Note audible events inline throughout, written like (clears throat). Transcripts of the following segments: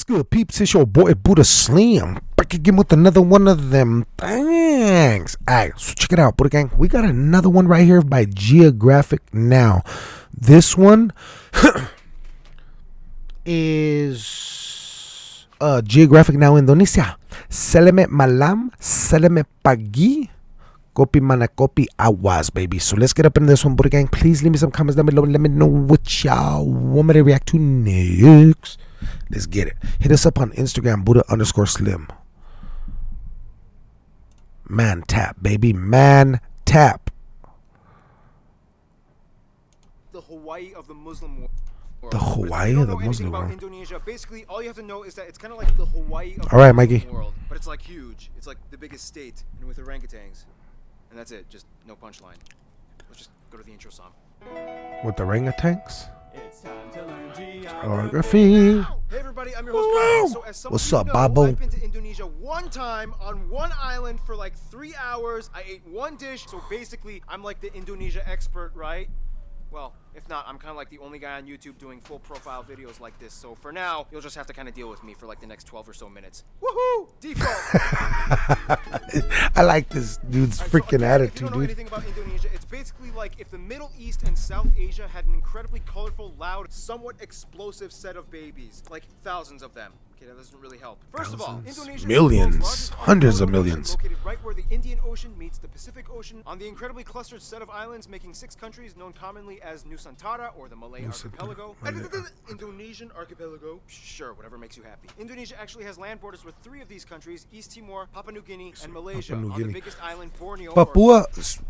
What's good, peeps? It's your boy Buddha Slim back again with another one of them things. Alright, so check it out, Buddha Gang. We got another one right here by Geographic Now. This one (clears throat) is uh, Geographic Now Indonesia. Seleme malam, seleme pagi. Kopi mana kopi awas, baby. So let's get up in this one, Buddha Gang. Please leave me some comments down below. Let me know what y'all want me to react to next. Let's get it. Hit us up on Instagram, Buddha underscore slim. Man tap, baby. Man tap. the Hawaii of the Muslim world. The But if you Hawaii of the Muslim world. Indonesia, basically, all you have to know is that it's kind of like the Hawaii of All right, Mikey. world, but it's like huge. It's like the biggest state, and with orangutans, and that's it. Just no punchline. Let's just go to the intro song. With the orangutans. It's time to learn Geography. Hey everybody, I'm your host. Brian. So as What's up, know, Babo? I've been to Indonesia one time on one island for like three hours. I ate one dish, so basically I'm like the Indonesia expert, right? Well, if not, I'm kind of like the only guy on YouTube doing full profile videos like this. So for now, you'll just have to kind of deal with me for like the next 12 or so minutes. Woohoo! Default. (laughs) I like this dude's Alright, so freaking again, If you attitude, don't know dude. anything about Indonesia, it's basically like if the Middle East and South Asia had an incredibly colorful, loud, somewhat explosive set of babies, like thousands of them. Okay, that doesn't really help. First of all, Thousands. Indonesia is the Millions. Hundreds of millions. located right where the Indian Ocean meets the Pacific Ocean on the incredibly clustered set of islands, making six countries known commonly as Nusantara or the Malay Archipelago. Indonesian Archipelago. Sure, whatever makes you happy. Indonesia actually has land borders with three of these countries: East Timor, Papua New Guinea, and Malaysia. New on Guinea. the biggest island, Borneo. Papua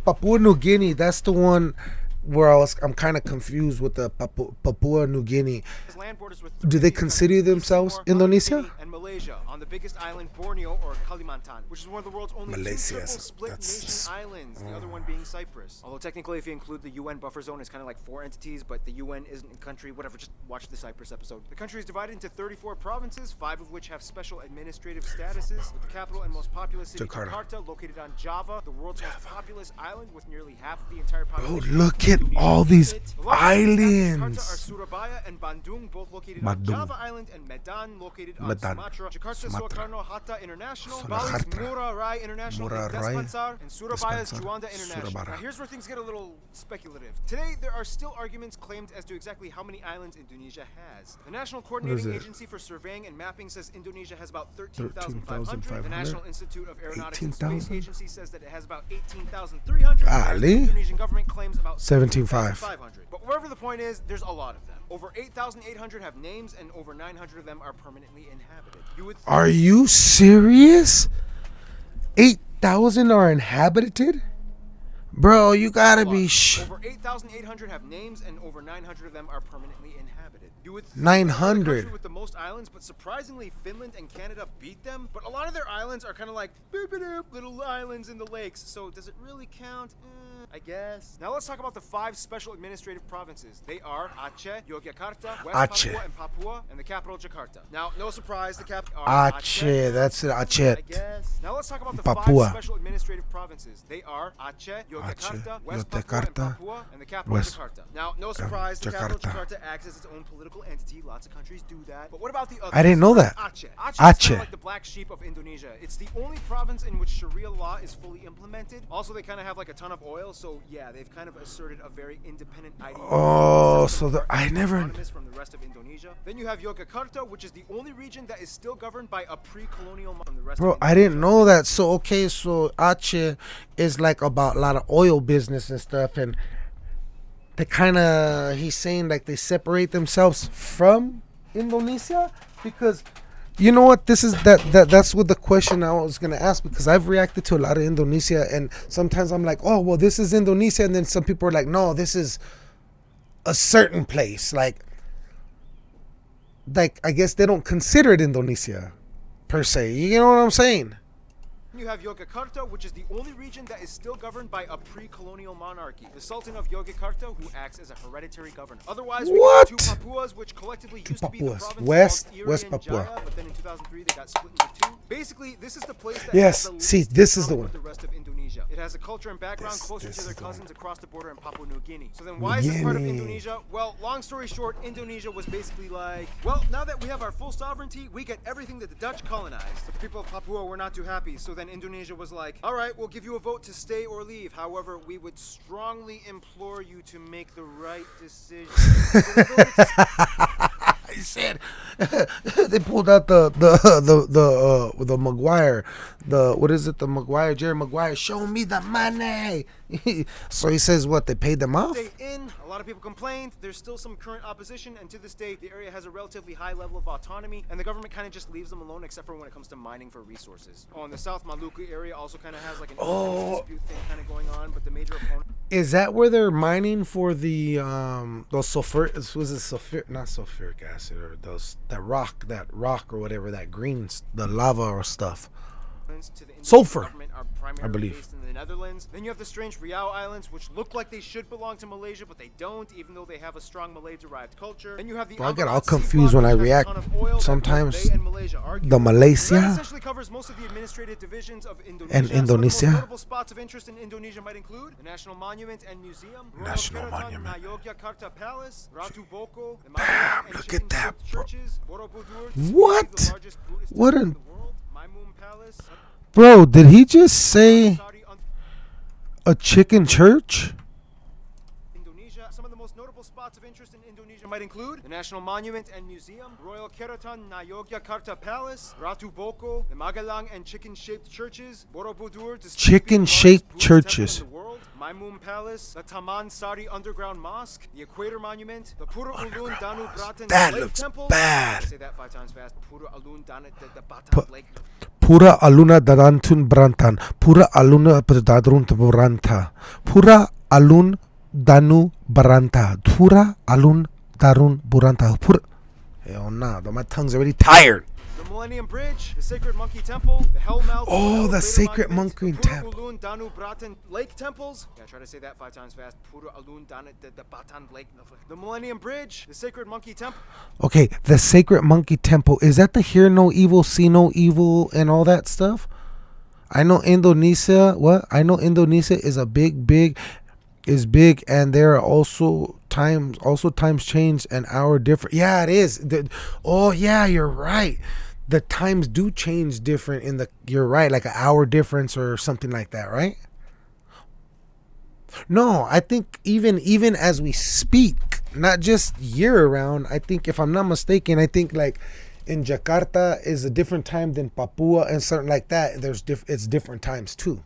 Papua New Guinea. That's the one where I was. I'm kind of confused with the Papua, Papua New Guinea. has land borders with Do they consider themselves Timor, Indonesia? And Malaysia on the biggest island, Borneo or Kalimantan, which is one of the world's only Malaysia, two split that's- nation islands. The other one being Cyprus. Although technically, if you include the UN buffer zone, it's kind of like four entities, but the UN isn't a country. Whatever. Just watch the Cyprus episode. The country is divided into 34 provinces, five of which have special administrative statuses. With the capital and most populous city, Jakarta. Jakarta, located on Java, the world's most populous island with nearly half oh, of the entire population. Oh, look at all these The largest cities after Jakarta islands. are Surabaya and Bandung, both located Bandung. on Java Island, and Medan, located Medan, Sumatra. Jakarta, Sumatra. Soekarno Hatta International, Bali's Soekarno. Rai International, Ngurah Rai, Denpasar, and Surabaya's Juanda International. Surabaya. Now, here's where things get a little speculative. Today, there are still arguments claimed as to exactly how many islands Indonesia has. The National Coordinating? Agency for Surveying and Mapping says Indonesia has about 13,500. The National Institute of Aeronautics and Space Agency says that it has about 18,300. whereas The Ali? Indonesian government claims about 17,500. But wherever the point is, there's a lot of them. Over 8,800 have names, and over 900 of them are permanently inhabited. You would Are you serious? Eight thousand are inhabited, bro. You gotta be sh. Over 8,800 have names, and over 900 of them are permanently inhabited. You would think they're the 900. with the most islands, but surprisingly, Finland and Canada beat them. But a lot of their islands are kind of like little islands in the lakes. So does it really count? Eh, I guess. Now let's talk about the five special administrative provinces. They are Aceh, Yogyakarta, West Aceh. Papua and Papua, and the capital Jakarta. Now, no surprise, the capital Aceh, that's it, I Aceh. guess. Now let's talk about the Papua. five special administrative provinces. They are Aceh, Yogyakarta, Aceh, West Papua, and Papua, and the capital West- Jakarta. Now, no surprise, the capital Jakarta. Jakarta acts as its own political entity. Lots of countries do that. But what about the others? I didn't know that. Aceh. Aceh, Aceh. kind of like the black sheep of Indonesia. It's the only province in which Sharia law is fully implemented. Also, they kind of have like a ton of oil, so yeah, they've kind of asserted a very independent ideology. Oh, so the- I never- from the rest of Indonesia. Then you have Yogyakarta, which is the only region that is still governed by a pre-colonial monarchy from the rest Bro, I didn't know that. So okay, so Aceh is like about a lot of oil business and stuff, and they kind of he's saying like they separate themselves from Indonesia because you know what this is that that that's what the question I was gonna ask because I've reacted to a lot of Indonesia and sometimes I'm like oh well this is Indonesia and then some people are like no this is a certain place like like I guess they don't consider it Indonesia per se. You know what I'm saying? You have Yogyakarta, which is the only region that is still governed by a pre-colonial monarchy, the Sultan of Yogyakarta, who acts as a hereditary governor. Otherwise, we What? got two Papuas, which collectively used to be the province West- Iri West and Papua. Jaya, but then in 2003 they got split into two. Basically, this is the place that Yes, has the see, this is the one. the rest of Indonesia. It has a culture and background This- closer this to their is the cousins across the border in Papua New Guinea. So then, why is this part of Indonesia? Well, long story short, Indonesia was basically like, well, now that we have our full sovereignty, we get everything that the Dutch colonized. The people of Papua were not too happy. So then Indonesia was like, all right, we'll give you a vote to stay or leave. However, we would strongly implore you to make the right decision. So they voted to I said (laughs) they pulled out the the the the uh, the Maguire, the what is it? The Maguire, Jerry Maguire. Show me the money. (laughs) so he says what? They paid them off. in. A lot of people complained. There's still some current opposition, and to this day, the area has a relatively high level of autonomy, and the government kind of just leaves them alone, except for when it comes to mining for resources. Oh, and the South Maluku area also kind of has like an Oh. dispute thing kind of going on, but the major opponent. Is that where they're mining for the um those sulfur? Was it sulfur? Not sulfuric acid or those that rock, that rock or whatever that green, the lava or stuff. To the Sulfur, government are primarily believe. based in the Netherlands. Then you have the strange Riau Islands, which look like they should belong to Malaysia, but they don't, even though they have a strong Malay-derived culture. Then you have the Bro, I get all confused when I which has a react ton of oil that both sometimes. and The. Malaysia That essentially covers most of the administrative divisions of Indonesia. And of Indonesia? spots of interest in Indonesia might include the National Monument and Museum, National Monument. Yogyakarta Palace, Ratu Boko, and look at that, bro. churches, Borobudur, What? What an- Bro, did he just say a chicken church? Indonesia. Some of the most notable spots of interest in Indonesia might include the National Monument and Museum, Royal Keraton na Yogyakarta Palace, Ratu Boko, the Magelang and chicken-shaped churches, Borobudur, displayed to be the Chicken-shaped largest Buddhist temple churches. Maimun Palace, the Taman Sari Underground Mosque, the Equator Monument, the Pura oh Ulun Danu Bratan That Lake looks Temple. bad. Say that five times fast. Pura Ulun Danu the, Batan Lake. Pura aluna darantun brantan. Pura aluna dadrun branta. Pura alun danu baranta. Pura alun darun buranta. Pura. Hell oh, nah, though my tongue's already tired. The Millennium Bridge, the Sacred Monkey Temple, the Hellmouth. Oh, the Equator Sacred Monkey the Temple. Danu Bratan Lake Temples. Yeah, try to say that five times fast. Danu the, the Lake. The Millennium Bridge, the Sacred Monkey Temple. Okay, the Sacred Monkey Temple. Is that the hear no evil, see no evil, and all that stuff? I know Indonesia. What? I know Indonesia is a big, big, is big, and there are also times, also times change and hour different. Yeah, it is. The, oh, yeah, you're right. The times do change different in the. You're right, like an hour difference or something like that, right? No, I think even even as we speak, not just year around I think if I'm not mistaken, I think like in Jakarta is a different time than Papua and something like that. There's diff- it's different times too.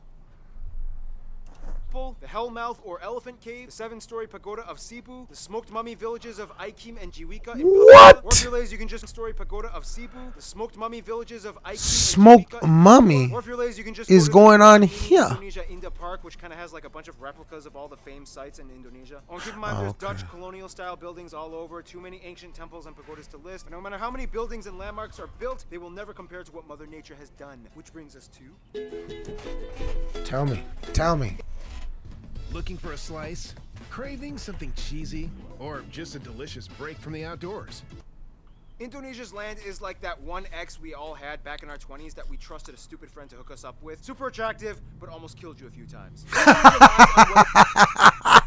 The Hellmouth or Elephant Cave, the seven-story pagoda of Cebu, the smoked mummy villages of Aikim and Jiwika. In What? Or if you're lazy, you can just story pagoda of Cebu, the smoked mummy villages of Aikim Smoked and mummy Or if you're lazy, you can just is go going on here. Indonesia Indah Park, which kind of has like a bunch of replicas of all the famed sites in Indonesia. Oh, and keep in mind, there's Okay. Dutch colonial-style buildings all over, too many ancient temples and pagodas to list. But no matter how many buildings and landmarks are built, they will never compare to what Mother Nature has done. Which brings us to Tell me, tell me. Looking for a slice? Craving something cheesy? Or just a delicious break from the outdoors? Indonesia's land is like that one ex we all had back in our 20s that we trusted a stupid friend to hook us up with. Super attractive, but almost killed you a few times. (laughs)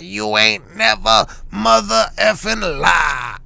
You ain't never mother effing lie.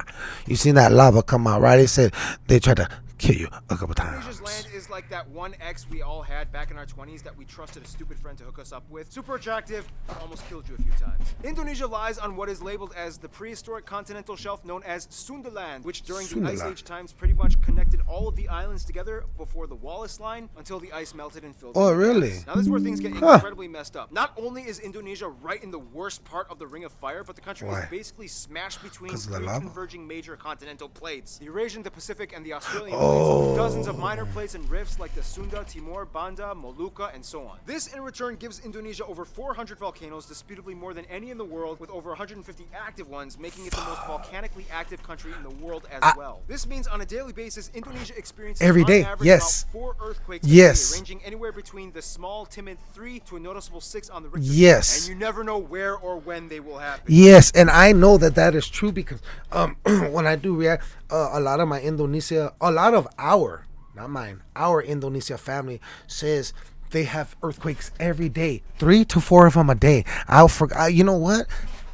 You seen that lava come out, right? They said they tried to kill you a couple Indonesia's times. land is like that one ex we all had back in our 20s that we trusted a stupid friend to hook us up with. Super attractive, but almost killed you a few times. Indonesia lies on what is labeled as the prehistoric continental shelf known as Sundaland, which during the Ice Age times pretty much connected all of the islands together before the Wallace Line until the ice melted and filled Oh, really? Now this is where things get Huh. incredibly messed up. Not only is Indonesia right in the worst part of the Ring of Fire, but the country Why? is basically smashed between three converging major continental plates: the Eurasian, the Pacific, and the Australian Oh. Plates. Dozens of minor plates and rifts like the Sunda, Timor, Banda, Molucca, and so on. This in return gives Indonesia over 400 volcanoes, disputably more than any in the world, with over 150 active ones, making it the most volcanically active country in the world as well. This means on a daily basis, Indonesia experiences Every on average yes. about four earthquakes Yes. day, ranging anywhere between the small, timid three to a noticeable six on the Richter Yes. And you never know where or when they will happen. Yes, and I know that that is true because um, (clears throat) when I do react, uh, a lot of my Indonesia, a lot of our, not mine, our Indonesia family says they have earthquakes every day, three to four of them a day. I'll forget. You know what?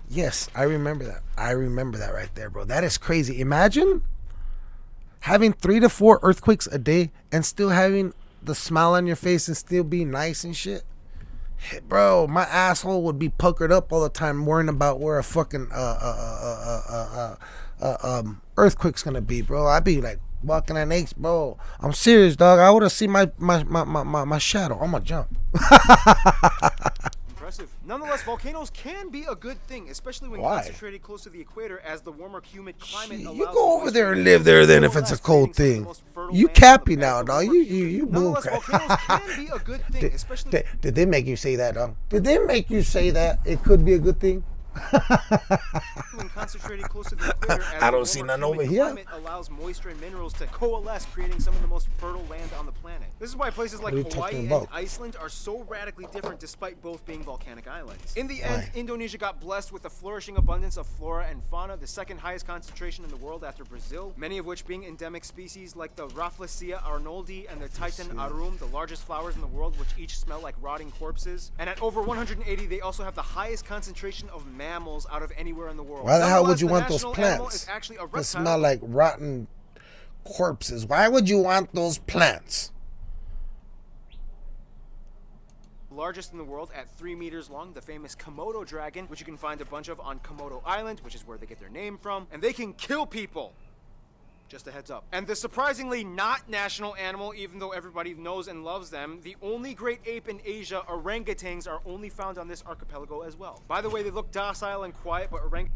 Yes, I remember that. I remember that right there, bro. That is crazy. Imagine having three to four earthquakes a day and still having the smile on your face and still be nice and shit bro, my asshole would be puckered up all the time, worrying about where a fucking uh, uh, uh, uh, uh, uh, uh, um, earthquake's gonna be, bro. I'd be like walking on eggs, bro. I'm serious, dog. I would have seen my my, my, my, my my shadow. I'm gonna jump. (laughs) Impressive. Nonetheless, volcanoes can be a good thing, especially when Why? concentrated close to the equator, as the warmer, humid climate allows. you go over there and live there then if it's a cold creating some of the thing. You land on the cappy now, dog. You you you bull Nonetheless, crap. volcanoes can be a good (laughs) thing, Did, especially. did, did they make you say that, dog? Did they make you say that it could be a good thing? (laughs) when concentrated close to the equator, (laughs) I don't see none over here. Allows moisture and minerals to coalesce, creating some of the most fertile land on the planet. This is why places like Hawaii and? Iceland are so radically different, despite both being volcanic islands. In the end, Why? Indonesia got blessed with a flourishing abundance of flora and fauna, the second highest concentration in the world after Brazil, many of which being endemic species like the Rafflesia arnoldi and the Titan arum, the largest flowers in the world, which each smell like rotting corpses. And at over 180, they also have the highest concentration of mammals out of anywhere in the world. Why the hell would you want those plants is actually a that smell like rotten corpses? Why would you want those plants? largest in the world at 3 meters long, the famous Komodo dragon, which you can find a bunch of on Komodo Island, which is where they get their name from, and they can kill people. Just a heads up. And the surprisingly not national animal, even though everybody knows and loves them, the only great ape in Asia, orangutans, are only found on this archipelago as well. By the way, they look docile and quiet, but orang.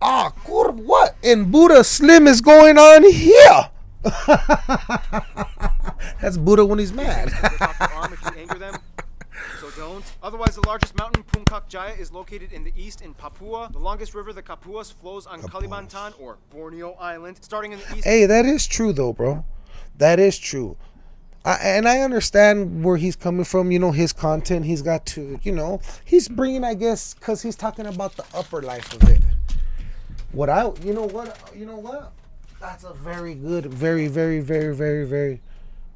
Ah, kur what in Buddha Slim is going on here? (laughs) That's Buddha when he's mad. Don't. Otherwise, the largest mountain, Puncak Jaya, is located in the east in Papua. The longest river, the Kapuas, flows on Kalimantan or Borneo Island, starting in the east. hey, that is true though, bro. That is true. I, and I understand where he's coming from. You know, his content. He's got to, you know, he's bringing, I guess, because he's talking about the upper life of it. What I, you know what, you know what? That's a very good, very, very, very, very, very,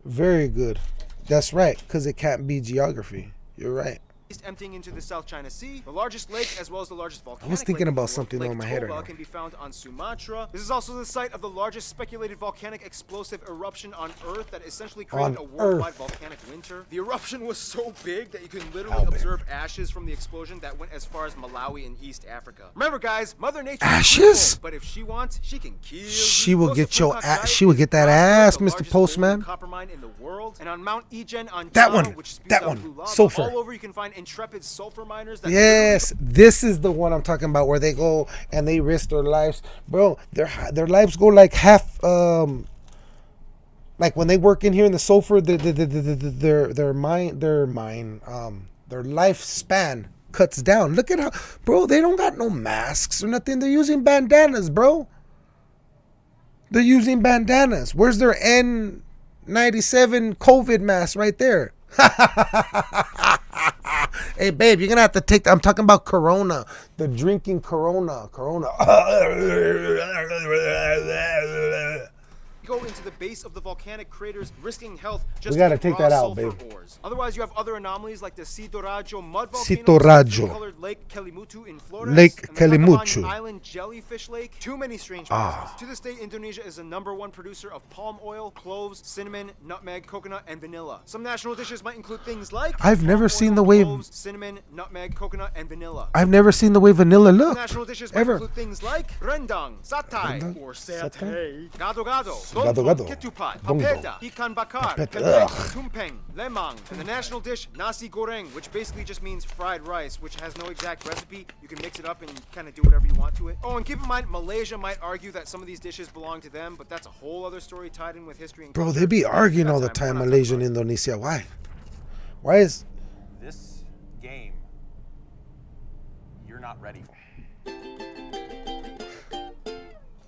very good. That's right, because it can't be geography. You're right. East emptying into the South China Sea. The largest lake, as well as the largest volcano. I was thinking lake in the about something Lake on my head right now. can be found on Sumatra. This is also the site of the largest speculated volcanic explosive eruption on Earth that essentially created On a worldwide Earth. volcanic winter. The eruption was so big that you can literally How big? observe ashes from the explosion that went as far as Malawi in East Africa. Remember, guys, Mother Nature Ashes? cruel, but if she wants, she can kill you. She will to get your Puncak a- Jaya she will get that ass, Mr. Postman. copper mine in the world. And on Mount Ijen on That Java, one, which that one, lava, sulfur. all over you can find intrepid sulfur miners Yes, this is the one I'm talking about where they go and they risk their lives, bro. Their their lives go like half. Um, like when they work in here in the sulfur, the, the, the, the, the, their their mind their mind um their lifespan cuts down. Look at how, bro. They don't got no masks or nothing. They're using bandanas, bro. They're using bandanas. Where's their N97 COVID mask right there? (laughs) Hey, babe, you're gonna have to take. I'm talking about Corona, the drinking Corona, Corona. (laughs) go into the base of the volcanic craters, risking health just gotta to take that out, sulfur babe. ores. Otherwise, you have other anomalies like the Sitorajo mud volcano, Sitorajo. colored Lake Kelimutu in Flores, Lake and the Tacubaya Kelimutu. Island jellyfish lake. Too many strange Ah. places. To this day, Indonesia is the number one producer of palm oil, cloves, cinnamon, nutmeg, coconut, and vanilla. Some national dishes might include things like I've never palm seen the way- cloves, cinnamon, nutmeg, coconut, and vanilla. I've never seen the way vanilla look. National dishes might Ever. include things like rendang, satay, Rendang, or satay. satay, gado gado, Gado, gado. ketupat, Dong, dong. papeda, ikan bakar, Papeda, kentang, ugh. tumpeng, lemang, and the national dish nasi goreng, which basically just means fried rice, which has no exact recipe. You can mix it up and kind of do whatever you want to it. Oh, and keep in mind, Malaysia might argue that some of these dishes belong to them, but that's a whole other story tied in with history and Bro, culture. they be arguing all the time, I'm Malaysia and Indonesia. Why? Why is This game, you're not ready for.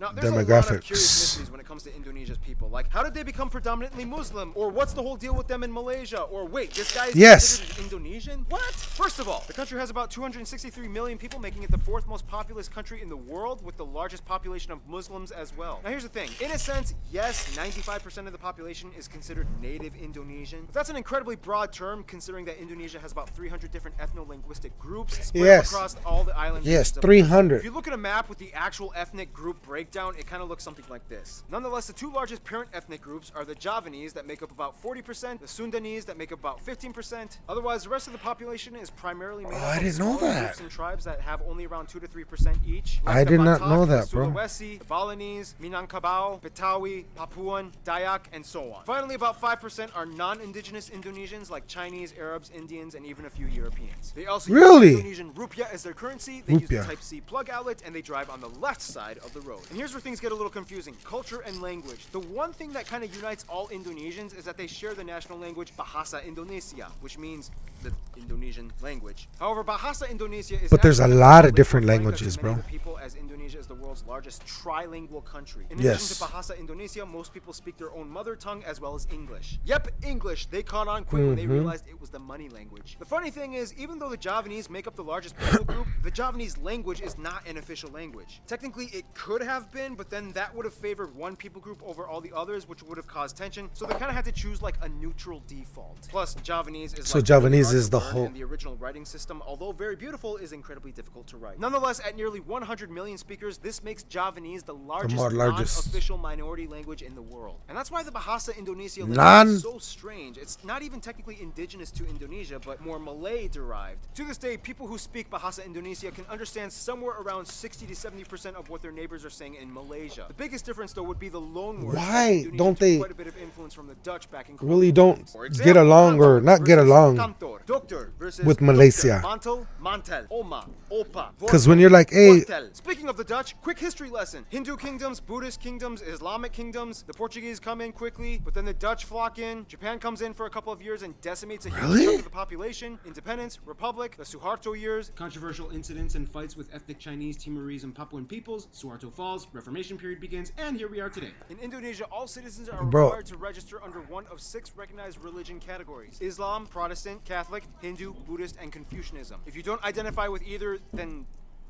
Now, there's a lot of curious Demographics. mysteries when it comes to Indonesia's people. Like, how did they become predominantly Muslim? Or what's the whole deal with them in Malaysia? Or wait, this guy is Yes. Indonesian? What? First of all, the country has about 263 million people, making it the fourth most populous country in the world, with the largest population of Muslims as well. Now, here's the thing. In a sense, yes, 95% of the population is considered native Indonesian. But that's an incredibly broad term, considering that Indonesia has about 300 different ethno-linguistic groups spread Yes. across all the islands. Yes, 300. If you look at a map with the actual ethnic group breakdown, it kind of looks something like this. Nonetheless, the two largest parent ethnic groups are the Javanese that make up about 40%, the Sundanese that make up about 15%. Otherwise, the rest of the population is primarily made Oh, up I of didn't know that. groups and tribes that have only around 2 to 3% each. I the did not Batak, know the that, bro. Sulawesi, the Balinese, Minangkabau, Betawi, Papuan, Dayak, and so on. Finally, about 5% are non-indigenous Indonesians like Chinese, Arabs, Indians, and even a few Europeans. They also Really? use Indonesian rupiah as their currency. They use the Rupiah. Type C plug outlet, and they drive on the left side of the road. And here's where things get a little confusing: culture and language. The one thing that kind of unites all Indonesians is that they share the national language Bahasa Indonesia, which means the Indonesian language. However, Bahasa Indonesia is But there's a lot of different languages, bro. people as Indonesia is the world's largest trilingual country. In Yes. addition to Bahasa Indonesia, most people speak their own mother tongue as well as English. Yep, English. They caught on quick when they Mhm. realized it was the money language. The funny thing is, even though the Javanese make up the largest people group, the Javanese language is not an official language. Technically, it could have been, but then that would have favored one people group over all the others, which would have caused tension. So they kind of had to choose like a neutral default. Plus, Javanese is So like, Javanese is the whole- and the original writing system, although very beautiful, is incredibly difficult to write. Nonetheless, at nearly 100 million speakers, this makes Javanese the largest, largest. non-official minority language in the world. And that's why the Bahasa Indonesia language is so strange. It's not even technically indigenous to Indonesia, but more Malay derived. To this day, people who speak Bahasa Indonesia can understand somewhere around 60 to 70% of what their neighbors are saying in Malaysia. The biggest difference, though, would be the loan words. Why don't they Quite a bit of influence from the Dutch back in really don't times. For get along or not get along? kantor. Doctor versus with. Malaysia. Mantel, mantel, oma, opa. 'Cause when you're like, hey- Hotel. Speaking of the Dutch, quick history lesson. Hindu kingdoms, Buddhist kingdoms, Islamic kingdoms. The Portuguese come in quickly, but then the Dutch flock in. Japan comes in for a couple of years and decimates a huge Really? chunk of the population. Independence, Republic, the Suharto years. Controversial incidents and fights with ethnic Chinese, Timorese, and Papuan peoples. Suharto falls, Reformation period begins, and here we are today. In Indonesia, all citizens are Bro. required to register under one of six recognized religion categories Islam, Protestant, Catholic, Hindu, Buddhist, and Confucianism. If you don't identify with either, then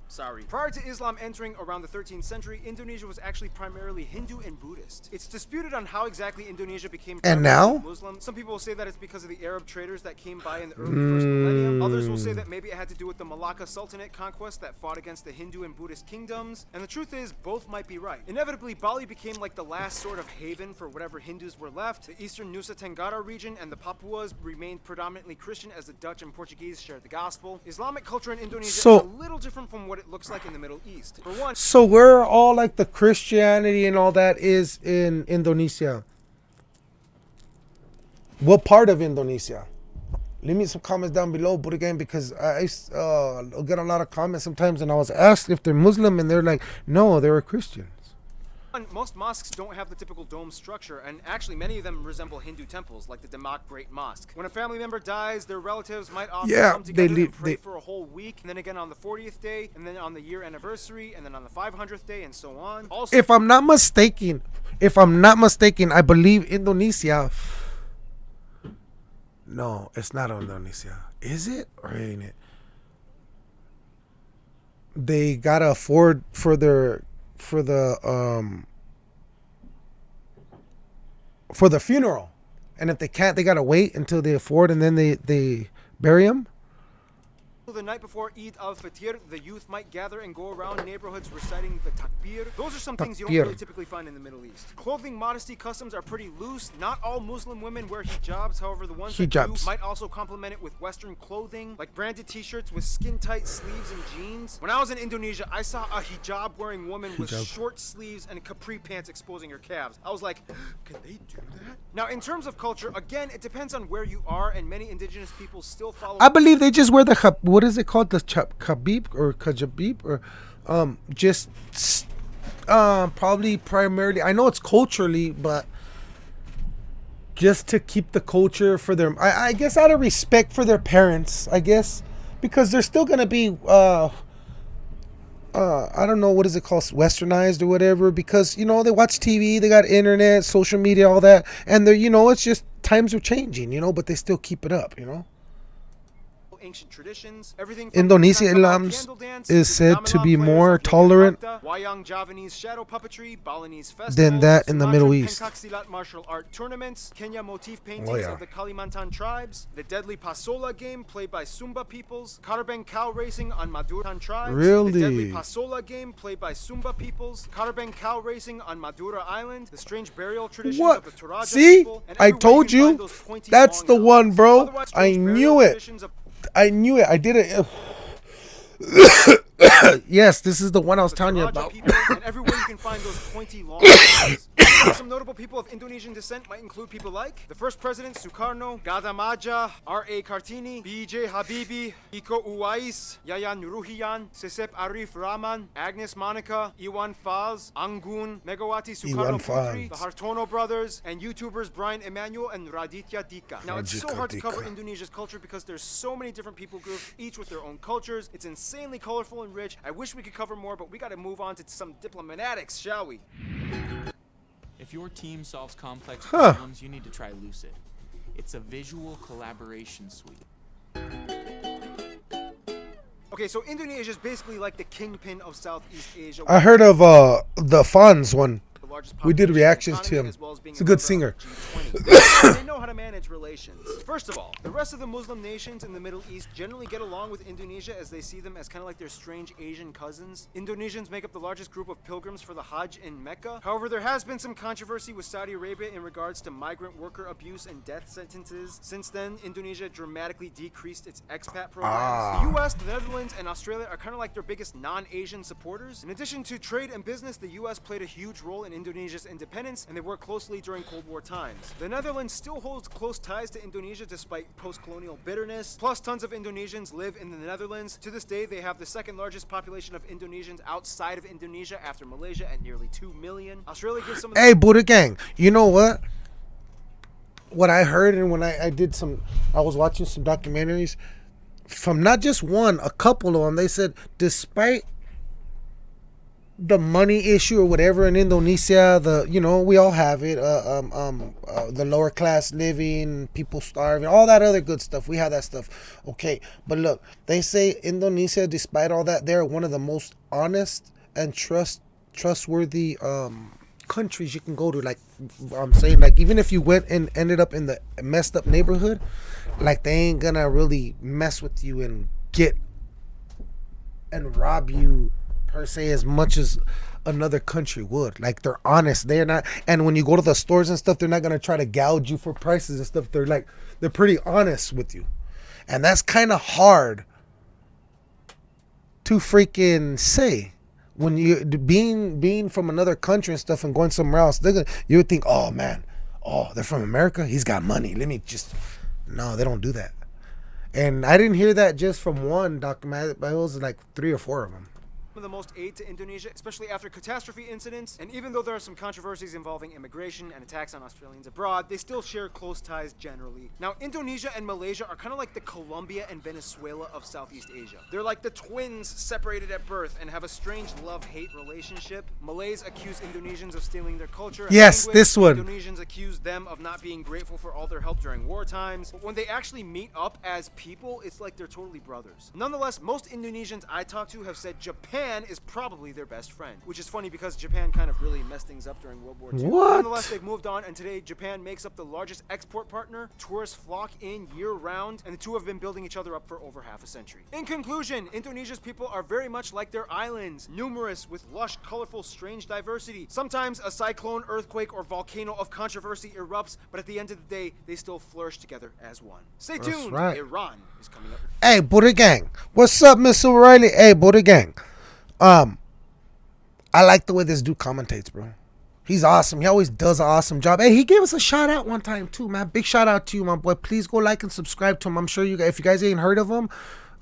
Sorry. Prior to Islam entering around the 13th century, Indonesia was actually primarily Hindu and Buddhist. It's disputed on how exactly Indonesia became And now? Muslim. Some people will say that it's because of the Arab traders that came by in the early first millennium. Hmm. Others will say that maybe it had to do with the Malacca Sultanate conquest that fought against the Hindu and Buddhist kingdoms. And the truth is, both might be right. Inevitably, Bali became like the last sort of haven for whatever Hindus were left. The eastern Nusa Tenggara region and the Papuas remained predominantly Christian as the Dutch and Portuguese shared the gospel. Islamic culture in Indonesia So- is a little different from what it looks like in the Middle East. For one, So where all like the Christianity and all that is in Indonesia? What part of Indonesia? Leave me some comments down below, but again, because I uh, get a lot of comments sometimes, and I was asked if they're Muslim, and they're like, no, they're a One, most mosques don't have the typical dome structure, and actually many of them resemble Hindu temples, like the Demak Great Mosque. When a family member dies, their relatives might often Yeah, come they together leave- and pray they- for a whole week, and then again on the 40th day, and then on the year anniversary, and then on the 500th day, and so on. Also, If I'm not mistaken, if I'm not mistaken, I believe Indonesia. No, it's not Indonesia. Is it or ain't it? They gotta afford for their for the um for the funeral, and if they can't, they gotta wait until they afford, and then they they bury them. The the night before Eid al-Fitr, the youth might gather and go around neighborhoods reciting the takbir. Those are some things you don't really typically find in the Middle East. Clothing modesty customs are pretty loose. Not all Muslim women wear hijabs. However, the ones that do might also complement it with Western clothing, like branded T-shirts with skin-tight sleeves and jeans. When I was in Indonesia, I saw a hijab-wearing woman with short sleeves and capri pants exposing her calves. I was like, (gasps) can they do that? Now, in terms of culture, again, it depends on where you are, and many indigenous people still follow. I believe they just wear the what is it called the cha- khabib or kajabib or um just um probably primarily I know it's culturally but just to keep the culture for their I, I guess out of respect for their parents I guess because they're still gonna be uh uh, I don't know what is it called, westernized or whatever, because you know they watch TV, they got internet, social media, all that, and they're you know it's just times are changing, you know, but they still keep it up, you know. Ancient traditions. Everything from Indonesia Ilams is said to be more tolerant Javanese shadow puppetry, Balinese festivals, than that in the Middle East. Martial art tournaments, Kenyah motif paintings Oh, yeah. of the Kalimantan tribes, the deadly Pasola game played by Sumba peoples, Karapan cow racing on Maduran tribes, really? the deadly Pasola game played by Sumba peoples, Karapan cow racing on Madura Island, the strange burial traditions What? of the Toraja See? people, and I told you. That's the one, bro. Otherwise, I knew it. I knew it. I did it. (coughs) yes, this is the one I was telling you about. and everywhere you can find those pointy long. (coughs) Some notable people of Indonesian descent might include people like the first president Sukarno, Gajah Mada, R.A. Kartini, B.J. Habibie, Iko Uwais, Yayan Ruhian, Cecep Arif Rahman, Agnes Monica, Iwan Fals, Anggun, Megawati Sukarno Putri, the Hartono brothers, and YouTubers Brian Imanuel and Raditya Dika. Now, it's so hard to cover Indonesia's culture because there's so many different people groups, each with their own cultures. It's insanely colorful and rich. I wish we could cover more, but we got to move on to some diplomatics, shall we? If your team solves complex Huh. problems, you need to try Lucid. It's a visual collaboration suite. Okay, so Indonesia is basically like the kingpin of Southeast Asia. I heard of uh the Fonz one. We did reactions to him. as well as being He's a good singer. (coughs) they know how to manage relations. First of all, the rest of the Muslim nations in the Middle East generally get along with Indonesia as they see them as kind of like their strange Asian cousins. Indonesians make up the largest group of pilgrims for the Hajj in Mecca. However, there has been some controversy with Saudi Arabia in regards to migrant worker abuse and death sentences. Since then, Indonesia dramatically decreased its expat programs. Ah. The US, the Netherlands, and Australia are kind of like their biggest non-Asian supporters. In addition to trade and business, the US played a huge role in Indonesia's independence, and they worked closely during Cold War times. The Netherlands still holds close ties to Indonesia despite post-colonial bitterness. Plus, tons of Indonesians live in the Netherlands. To this day, they have the second largest population of Indonesians outside of Indonesia after Malaysia at nearly 2 million. Australia gives some Hey, Buddha Gang, you know what? What I heard and when I, I did some, I was watching some documentaries from not just one, a couple of them. They said despite the money issue or whatever in Indonesia, the you know we all have it. Uh, um, um, uh, the lower class living, people starving, all that other good stuff. We have that stuff. Okay, but look, they say Indonesia, despite all that, they're one of the most honest and trust trustworthy um countries you can go to. Like I'm saying, like even if you went and ended up in the messed up neighborhood, like they ain't gonna really mess with you and get and rob you per se as much as another country would. Like they're honest. They're not and when you go to the stores and stuff, they're not gonna try to gouge you for prices and stuff. They're like they're pretty honest with you. And that's kinda hard to freaking say. When you being being from another country and stuff and going somewhere else, they're gonna you would think, oh man, oh, they're from America, he's got money. Let me just no, they don't do that. And I didn't hear that just from one documentary, but it was like three or four of them. Of the most aid to Indonesia, especially after catastrophe incidents. And even though there are some controversies involving immigration and attacks on Australians abroad, they still share close ties generally. Now, Indonesia and Malaysia are kind of like the Colombia and Venezuela of Southeast Asia. They're like the twins separated at birth and have a strange love-hate relationship. Malays accuse Indonesians of stealing their culture. Yes, language. this one. Indonesians accuse them of not being grateful for all their help during war times. But when they actually meet up as people, it's like they're totally brothers. Nonetheless, most Indonesians I talk to have said Japan Japan is probably their best friend. Which is funny because Japan kind of really messed things up during World War II. What? Nonetheless, they've moved on, and today Japan makes up the largest export partner. Tourists flock in year round, and the two have been building each other up for over half a century. In conclusion, Indonesia's people are very much like their islands, numerous with lush, colorful, strange diversity. Sometimes a cyclone, earthquake, or volcano of controversy erupts, but at the end of the day, they still flourish together as one. Stay tuned. right. Iran is coming up. Hey, Buddha Gang. What's up, Miss O'Reilly? Hey, Buddha Gang. Um, I like the way this dude commentates, bro. He's awesome. He always does an awesome job. Hey, he gave us a shout out one time too, man. Big shout out to you, my boy. Please go like and subscribe to him. I'm sure you guys, if you guys ain't heard of him,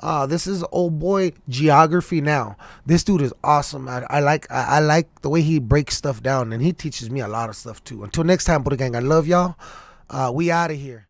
uh, this is old boy geography now. This dude is awesome. I, I like I, I like the way he breaks stuff down, and he teaches me a lot of stuff too. Until next time, Buddha Gang. I love y'all. Uh, we out of here.